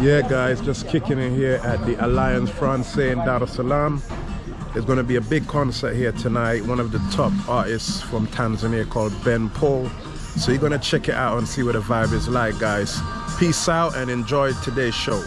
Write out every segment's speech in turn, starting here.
Yeah, guys, just kicking in here at the Alliance Francaise in Dar es Salaam. There's going to be a big concert here tonight. One of the top artists from Tanzania called Ben Paul. So you're going to check it out and see what the vibe is like, guys. Peace out and enjoy today's show.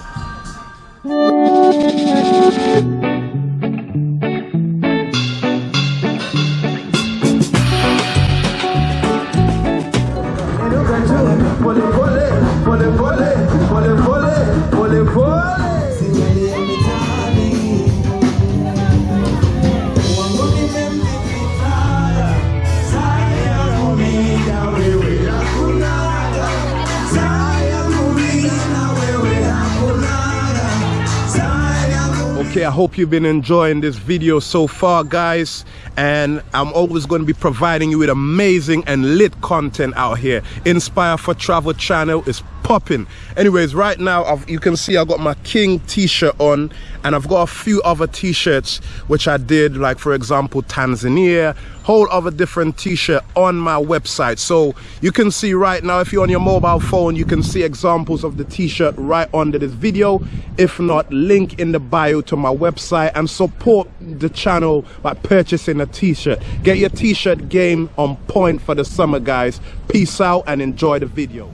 Hope you've been enjoying this video so far guys. And i'm always going to be providing you with amazing and lit content out here. Inspire for travel channel is popping. Anyways right now I've, you can see i got my king t-shirt on and i've got a few other t-shirts which i did like for example tanzania whole other different t-shirt on my website. So you can see right now if you're on your mobile phone you can see examples of the t-shirt right under this video. If not link in the bio to my website and support the channel by purchasing a t-shirt. Get your t-shirt game on point for the summer guys. Peace out and enjoy the video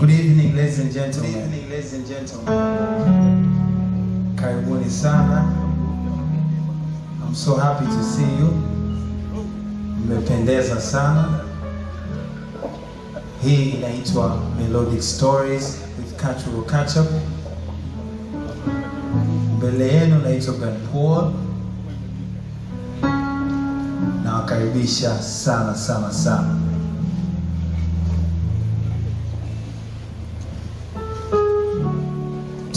Good evening, ladies and gentlemen. Good evening, ladies and gentlemen. Karibuni sana. I'm so happy to see you. Mmependeza sana. Hii inaitwa Melodic Stories with Cultural Catch Up. Mbele yenu naitwa Ben Paul. Nawakaribisha sana sana sana.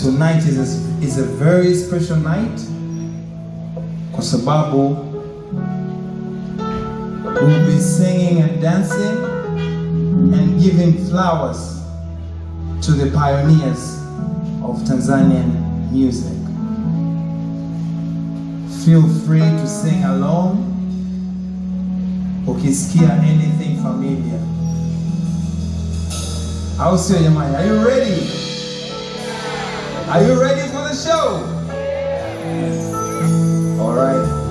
Tonight is a, is a very special night kwa sababu we'll be singing and dancing and giving flowers to the pioneers of Tanzanian music. Feel free to sing along ukisikia anything familiar. Au sio jamani? Are you ready? Are you ready for the show? All right.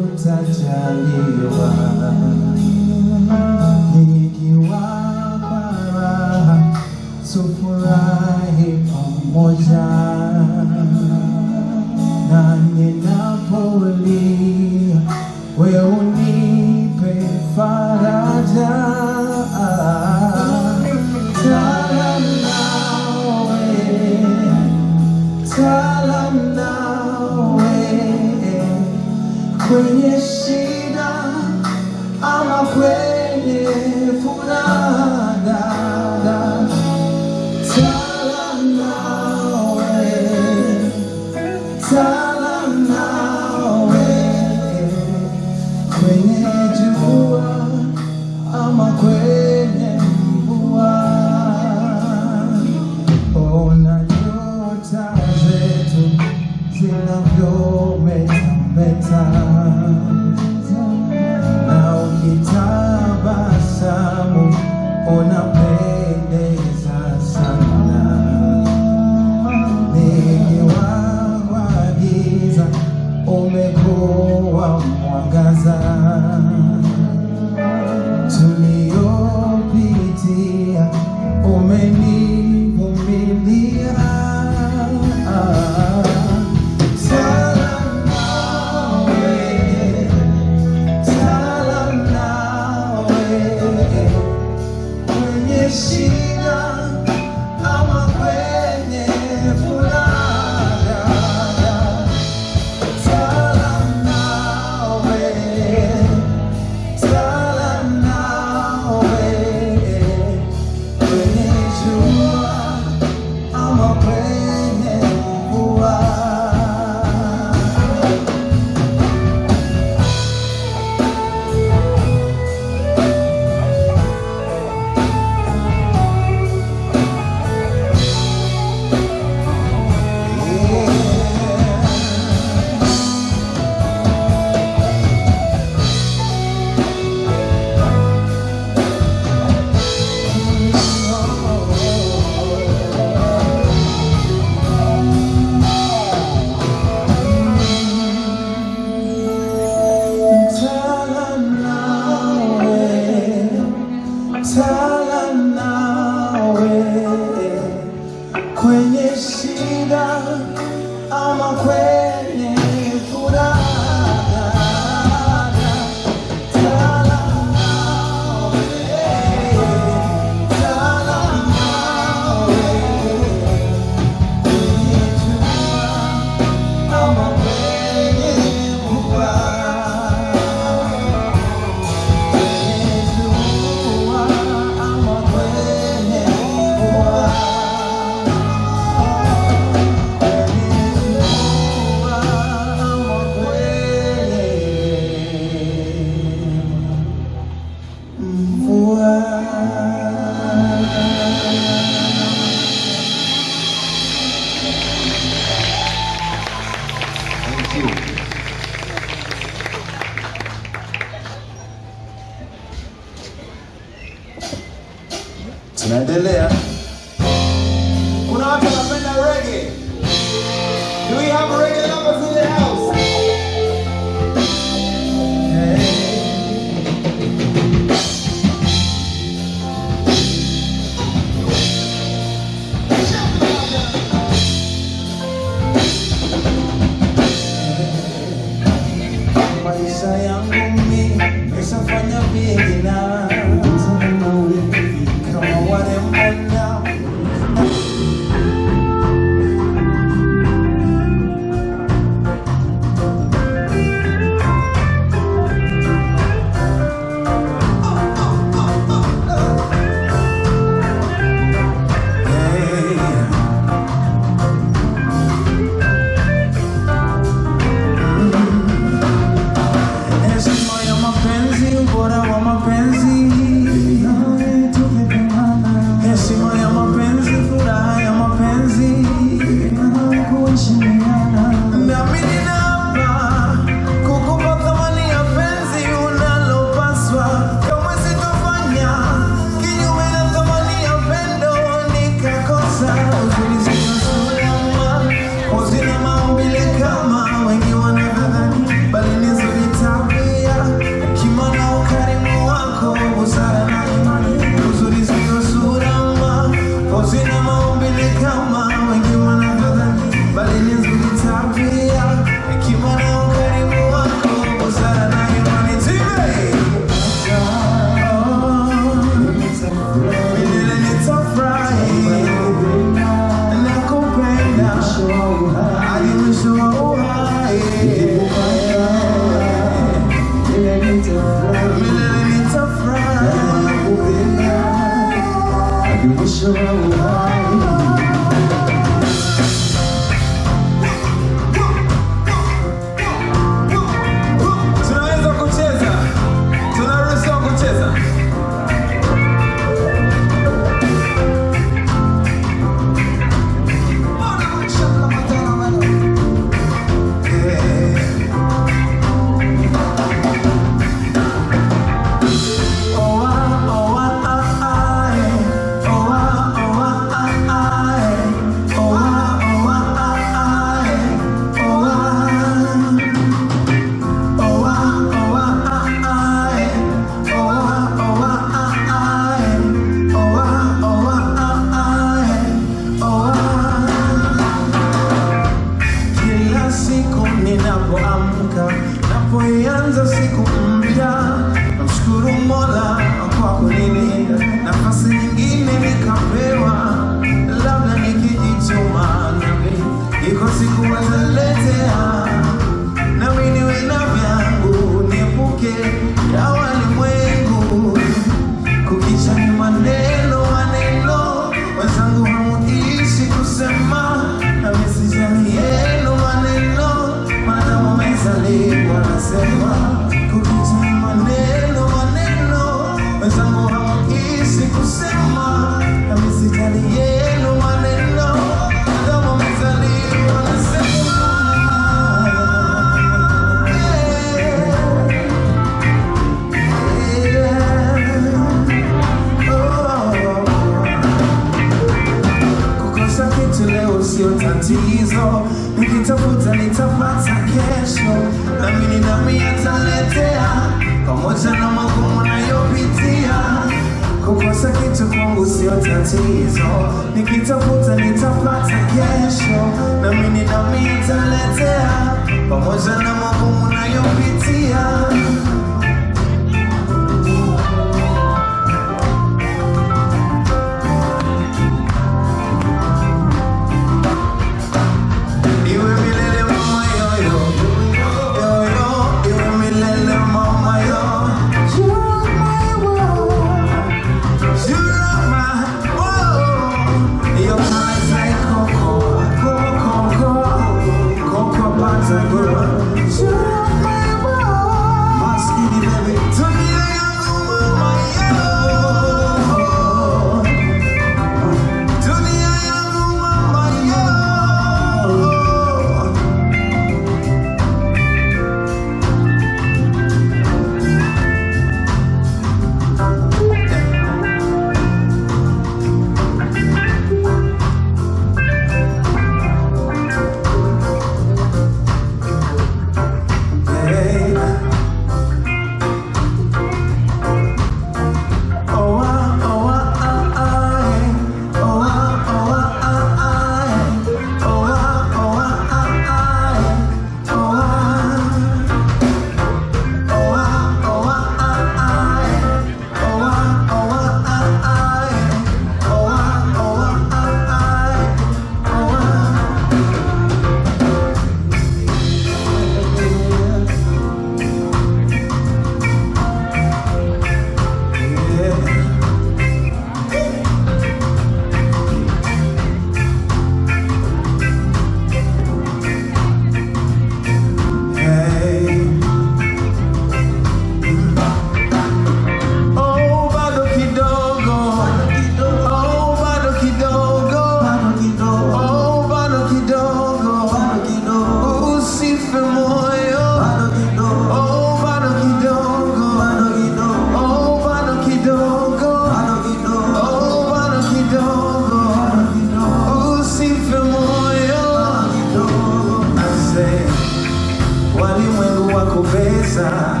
pesa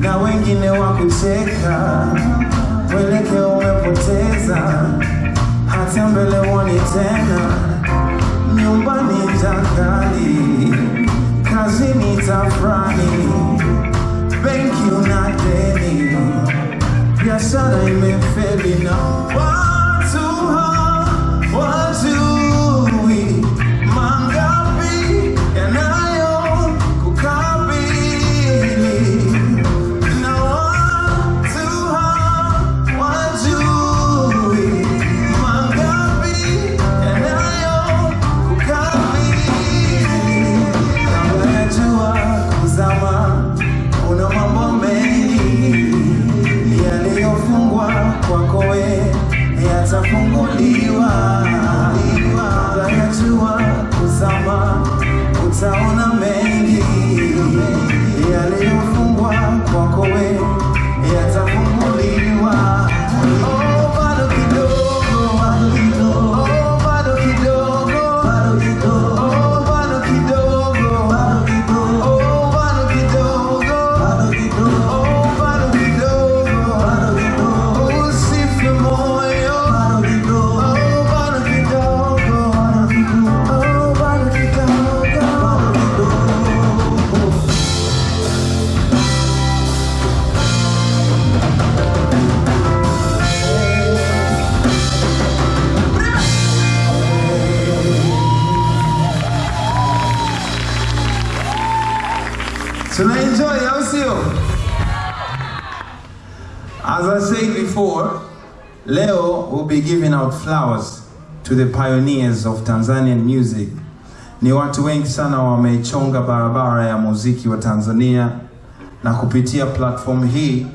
na wengine wa kucheka, mwelekeo umepoteza, hata mbele woni tena, nyumbani jangali, kazini tafrani, benki una deni, biashara imefeli na wow. Out flowers to the pioneers of Tanzanian music. Ni watu wengi sana wameichonga barabara ya muziki wa Tanzania na kupitia platform hii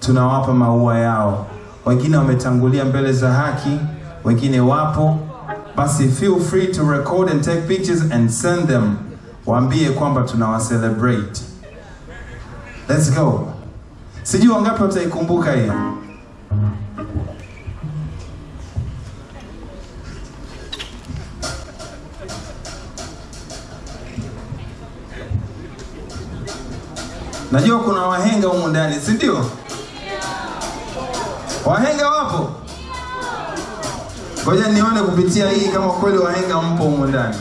tunawapa maua yao. Wengine wametangulia mbele za haki, wengine wapo. Basi feel free to record and take pictures and send them. Waambie kwamba tunawa celebrate. Let's go. Sijui wangapi wataikumbuka hiyo. Najua kuna wahenga humu ndani, si ndio? Wahenga wapo? Ngoja nione kupitia hii kama kweli wahenga mpo humu ndani.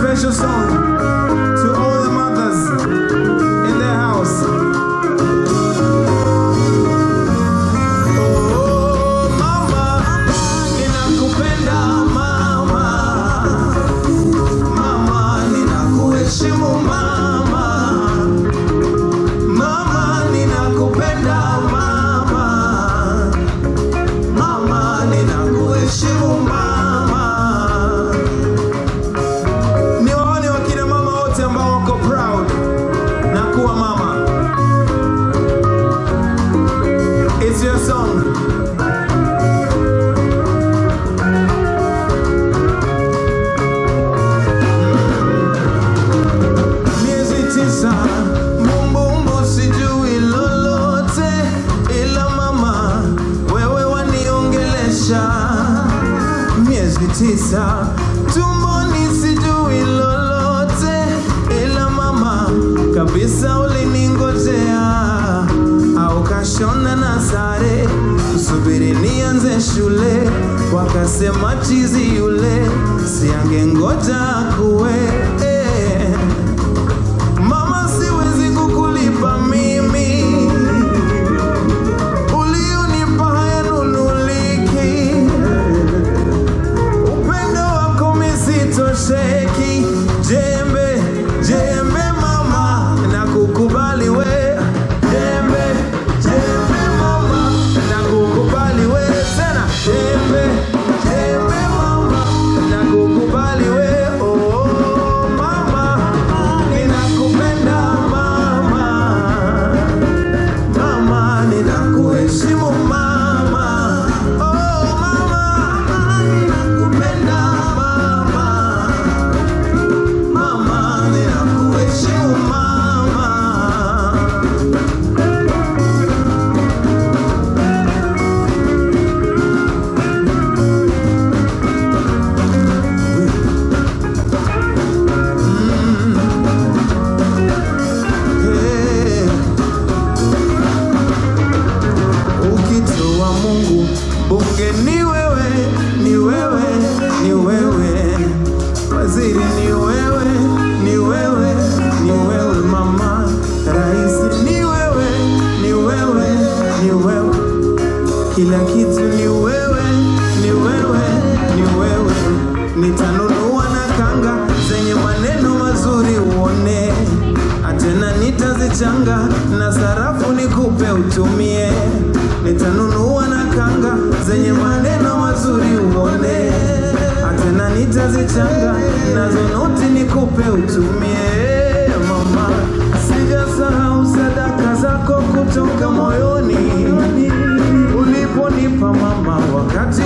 Special song misitosheki. nazo noti nikupe utumie mama, sijasahau sadaka zako kutoka moyoni. Uliponipa mama wakati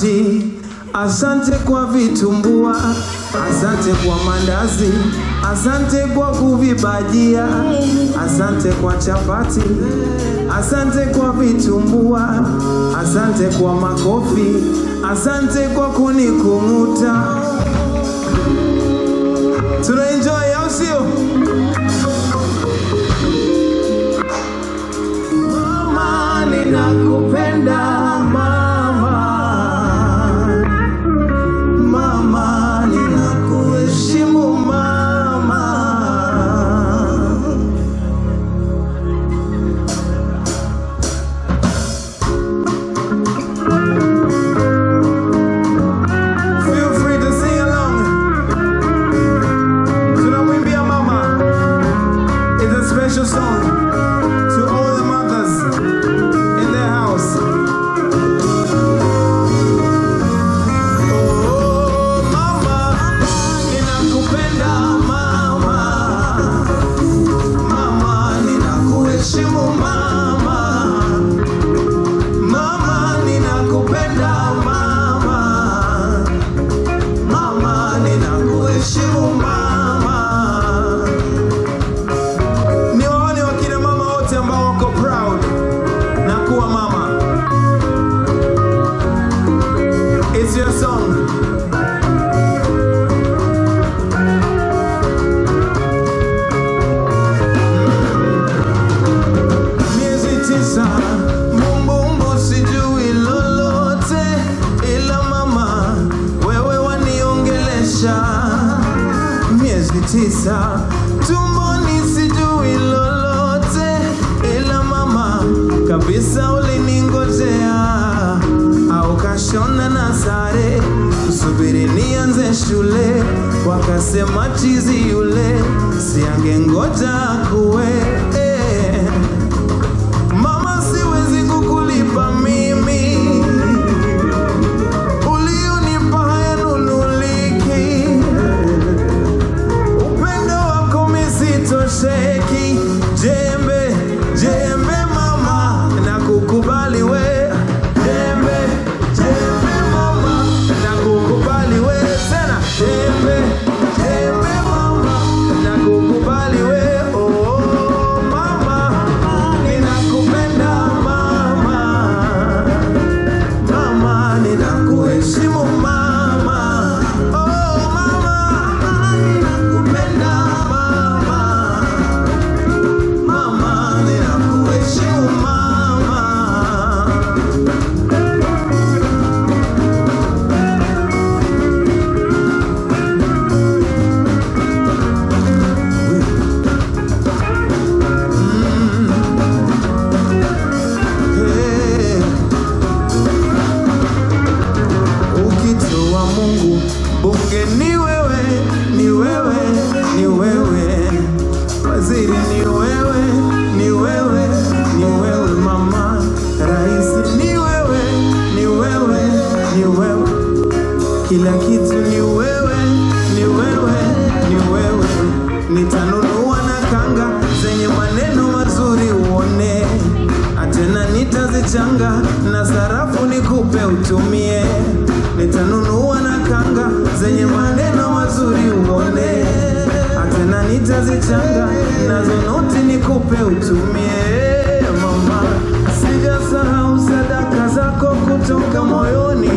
chapati, asante kwa vitumbua, asante kwa mandazi, asante kwa kuvibajia, asante kwa chapati, asante kwa vitumbua, asante kwa makofi, asante kwa kunikung'uta. Sijasahau sadaka zako kutoka moyoni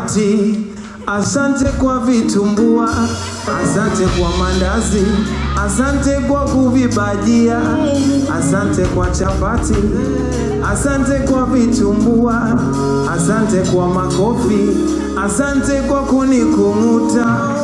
chapati, asante kwa vitumbua, asante kwa mandazi, asante kwa kuvibajia, asante kwa chapati, asante kwa vitumbua, asante kwa makofi, asante kwa kunikung'uta.